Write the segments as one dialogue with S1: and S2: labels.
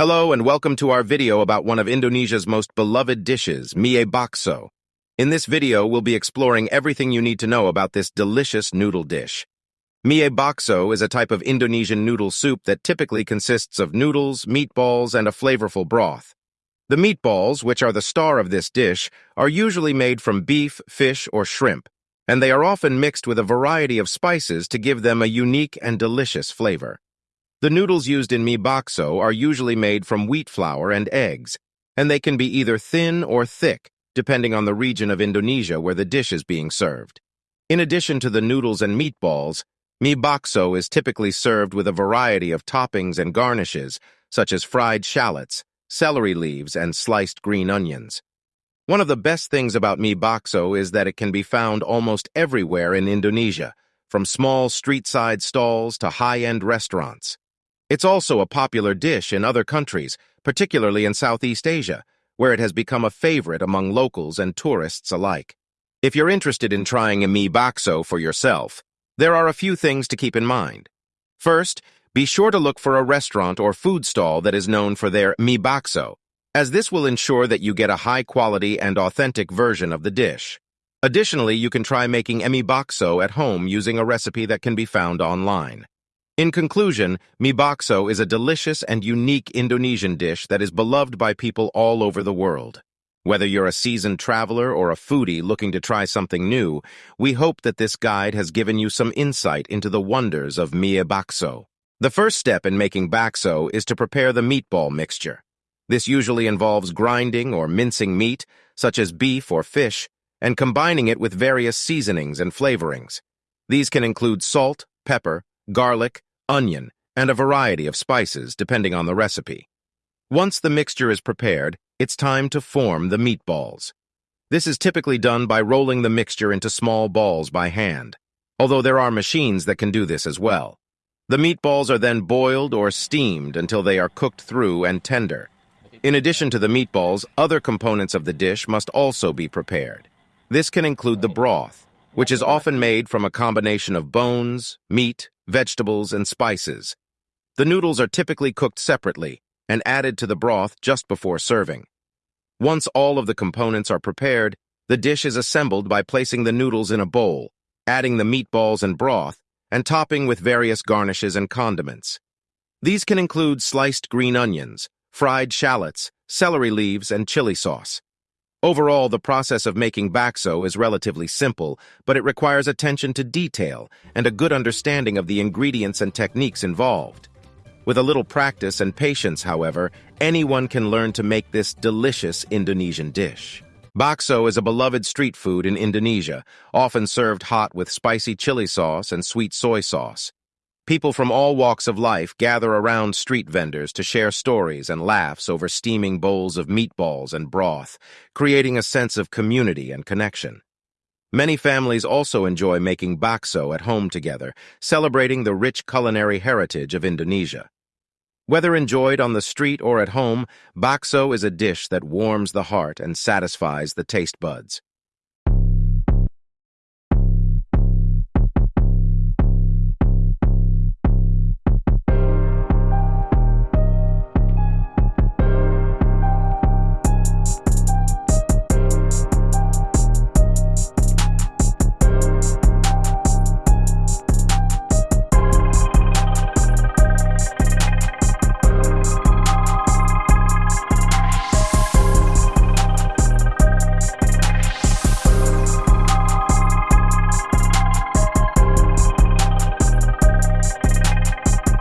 S1: Hello and welcome to our video about one of Indonesia's most beloved dishes, mie bakso. In this video, we'll be exploring everything you need to know about this delicious noodle dish. Mie bakso is a type of Indonesian noodle soup that typically consists of noodles, meatballs, and a flavorful broth. The meatballs, which are the star of this dish, are usually made from beef, fish, or shrimp, and they are often mixed with a variety of spices to give them a unique and delicious flavor. The noodles used in mie bakso are usually made from wheat flour and eggs, and they can be either thin or thick, depending on the region of Indonesia where the dish is being served. In addition to the noodles and meatballs, mie bakso is typically served with a variety of toppings and garnishes, such as fried shallots, celery leaves, and sliced green onions. One of the best things about mie bakso is that it can be found almost everywhere in Indonesia, from small street-side stalls to high-end restaurants. It's also a popular dish in other countries, particularly in Southeast Asia, where it has become a favorite among locals and tourists alike. If you're interested in trying a mie bakso for yourself, there are a few things to keep in mind. First, be sure to look for a restaurant or food stall that is known for their mie bakso, as this will ensure that you get a high-quality and authentic version of the dish. Additionally, you can try making mie bakso at home using a recipe that can be found online. In conclusion, mie bakso is a delicious and unique Indonesian dish that is beloved by people all over the world. Whether you're a seasoned traveler or a foodie looking to try something new, we hope that this guide has given you some insight into the wonders of mie bakso. The first step in making bakso is to prepare the meatball mixture. This usually involves grinding or mincing meat, such as beef or fish, and combining it with various seasonings and flavorings. These can include salt, pepper, garlic, onion, and a variety of spices, depending on the recipe. Once the mixture is prepared, it's time to form the meatballs. This is typically done by rolling the mixture into small balls by hand, although there are machines that can do this as well. The meatballs are then boiled or steamed until they are cooked through and tender. In addition to the meatballs, other components of the dish must also be prepared. This can include the broth, which is often made from a combination of bones, meat, vegetables, and spices. The noodles are typically cooked separately and added to the broth just before serving. Once all of the components are prepared, the dish is assembled by placing the noodles in a bowl, adding the meatballs and broth, and topping with various garnishes and condiments. These can include sliced green onions, fried shallots, celery leaves, and chili sauce. Overall, the process of making bakso is relatively simple, but it requires attention to detail and a good understanding of the ingredients and techniques involved. With a little practice and patience, however, anyone can learn to make this delicious Indonesian dish. Bakso is a beloved street food in Indonesia, often served hot with spicy chili sauce and sweet soy sauce. People from all walks of life gather around street vendors to share stories and laughs over steaming bowls of meatballs and broth, creating a sense of community and connection. Many families also enjoy making bakso at home together, celebrating the rich culinary heritage of Indonesia. Whether enjoyed on the street or at home, bakso is a dish that warms the heart and satisfies the taste buds.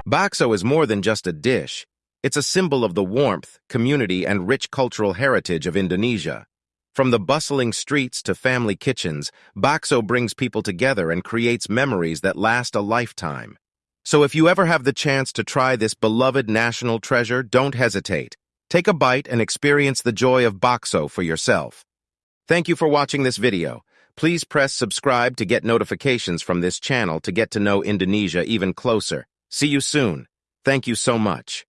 S1: Bakso is more than just a dish. It's a symbol of the warmth, community, and rich cultural heritage of Indonesia. From the bustling streets to family kitchens, bakso brings people together and creates memories that last a lifetime. So if you ever have the chance to try this beloved national treasure, don't hesitate. Take a bite and experience the joy of bakso for yourself. Thank you for watching this video. Please press subscribe to get notifications from this channel to get to know Indonesia even closer. See you soon. Thank you so much.